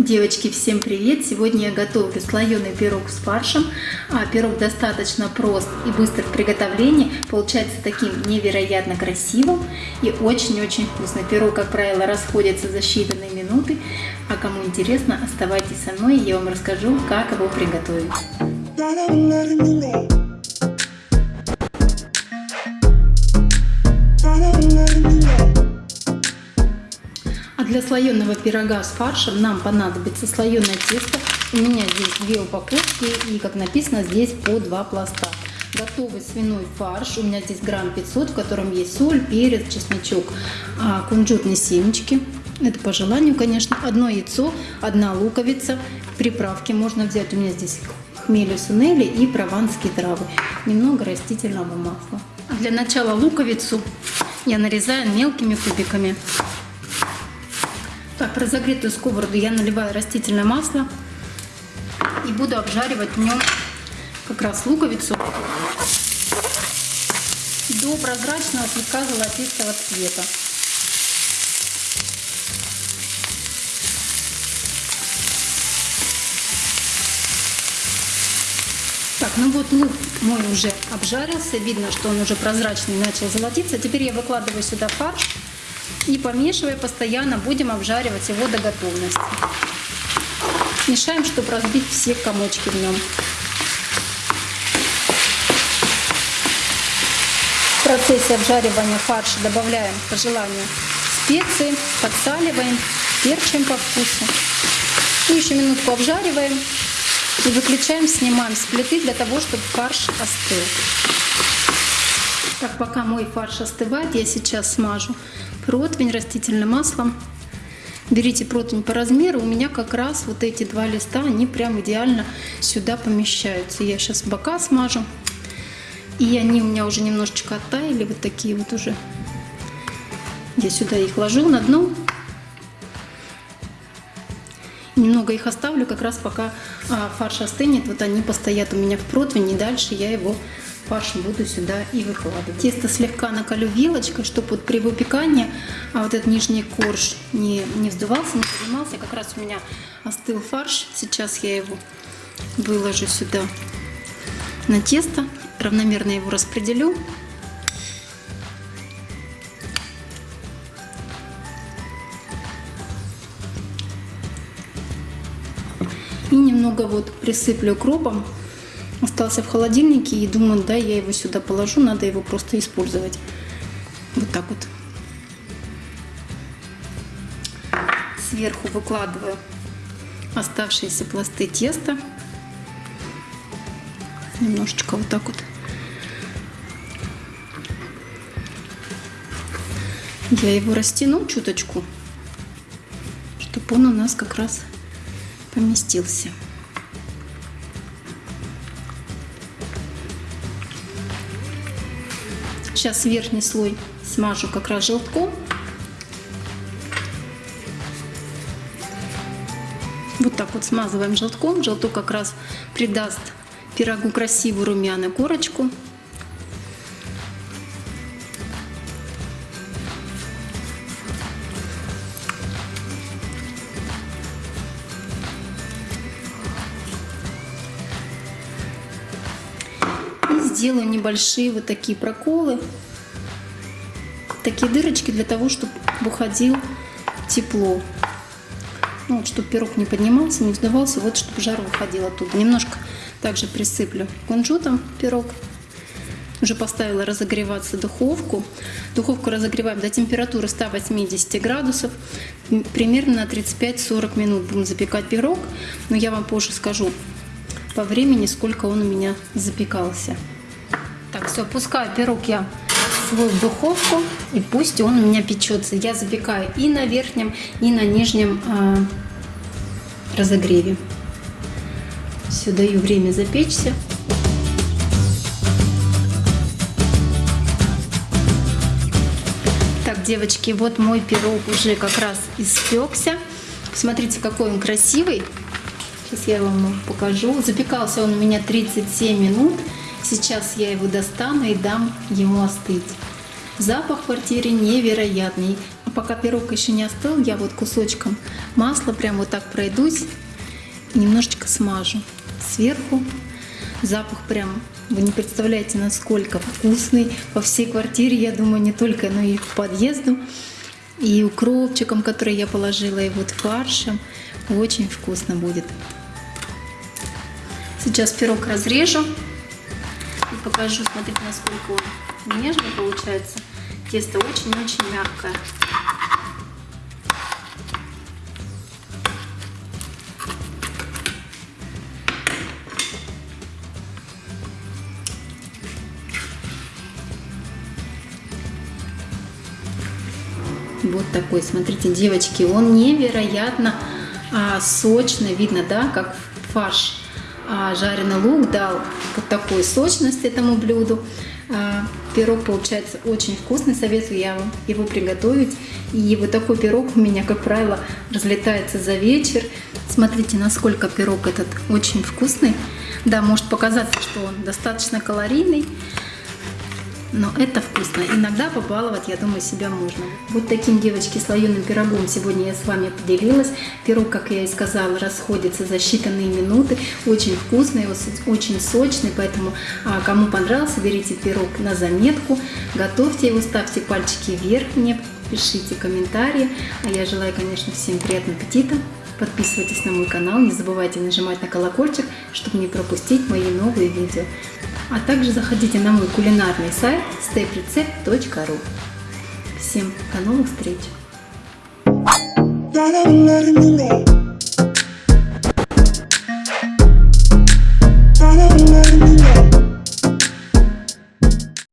Девочки, всем привет! Сегодня я готовлю слоеный пирог с фаршем. А, пирог достаточно прост и быстр в приготовлении. Получается таким невероятно красивым и очень-очень вкусно. Пирог, как правило, расходится за считанные минуты. А кому интересно, оставайтесь со мной, я вам расскажу, как его приготовить. Для слоеного пирога с фаршем нам понадобится слоеное тесто. У меня здесь две упаковки и, как написано, здесь по два пласта. Готовый свиной фарш. У меня здесь грамм 500, в котором есть соль, перец, чесночок, а, кунжутные семечки. Это по желанию, конечно. Одно яйцо, одна луковица. Приправки можно взять. У меня здесь хмели сунели и прованские травы. Немного растительного масла. Для начала луковицу я нарезаю мелкими кубиками. Разогретую сковороду я наливаю растительное масло и буду обжаривать в нем как раз луковицу до прозрачного слегка золотистого цвета. Так, ну вот лук мой уже обжарился, видно, что он уже прозрачный, начал золотиться. Теперь я выкладываю сюда фарш и помешивая постоянно, будем обжаривать его до готовности. Мешаем, чтобы разбить все комочки в нем. В процессе обжаривания фарша добавляем по желанию специи, подсаливаем, перчим по вкусу. И еще минутку обжариваем и выключаем, снимаем с плиты для того, чтобы фарш остыл. Так, пока мой фарш остывает, я сейчас смажу противень растительным маслом. Берите противень по размеру. У меня как раз вот эти два листа, они прям идеально сюда помещаются. Я сейчас бока смажу. И они у меня уже немножечко оттаяли, вот такие вот уже. Я сюда их ложу на дно. Немного их оставлю, как раз пока а, фарш остынет. Вот они постоят у меня в противне, и дальше я его фарш буду сюда и выкладывать. Тесто слегка накалю вилочкой, чтобы вот при выпекании а вот этот нижний корж не, не вздувался, не поднимался. Как раз у меня остыл фарш. Сейчас я его выложу сюда на тесто. Равномерно его распределю. И немного вот присыплю укропом остался в холодильнике и думаю, да, я его сюда положу, надо его просто использовать. Вот так вот. Сверху выкладываю оставшиеся пласты теста. Немножечко вот так вот. Я его растяну чуточку, чтобы он у нас как раз поместился. Сейчас верхний слой смажу как раз желтком. Вот так вот смазываем желтком. Желток как раз придаст пирогу красивую румяную корочку. Сделаю небольшие вот такие проколы, такие дырочки для того, чтобы выходил тепло. Ну, вот, чтобы пирог не поднимался, не вздувался, вот чтобы жар выходил оттуда. Немножко также присыплю кунжутом пирог. Уже поставила разогреваться духовку. Духовку разогреваем до температуры 180 градусов. Примерно на 35-40 минут будем запекать пирог. Но я вам позже скажу по времени, сколько он у меня запекался. Так, все, пускаю пирог я свой в духовку, и пусть он у меня печется. Я запекаю и на верхнем, и на нижнем э, разогреве. Все, даю время запечься. Так, девочки, вот мой пирог уже как раз испекся. Посмотрите, какой он красивый. Сейчас я вам покажу. Запекался он у меня 37 минут. Сейчас я его достану и дам ему остыть. Запах в квартире невероятный. А пока пирог еще не остыл, я вот кусочком масла прям вот так пройдусь и немножечко смажу сверху. Запах прям, вы не представляете, насколько вкусный. По всей квартире, я думаю, не только, но и в подъезду. И укропчиком, который я положила, и вот фаршем. Очень вкусно будет. Сейчас пирог разрежу покажу, смотрите, насколько он нежный получается. Тесто очень-очень мягкое. Вот такой, смотрите, девочки, он невероятно а, сочный, видно, да, как фарш а, жареный лук дал вот такую сочность этому блюду. А, пирог получается очень вкусный, советую я вам его приготовить. И вот такой пирог у меня, как правило, разлетается за вечер. Смотрите, насколько пирог этот очень вкусный. Да, может показаться, что он достаточно калорийный, но это вкусно. Иногда побаловать, я думаю, себя можно. Вот таким, девочки, слоеным пирогом сегодня я с вами поделилась. Пирог, как я и сказала, расходится за считанные минуты. Очень вкусный, очень сочный, поэтому а, кому понравился, берите пирог на заметку, готовьте его, ставьте пальчики вверх мне, пишите комментарии. А я желаю, конечно, всем приятного аппетита. Подписывайтесь на мой канал, не забывайте нажимать на колокольчик, чтобы не пропустить мои новые видео. А также заходите на мой кулинарный сайт steprecept.ru. Всем до новых встреч!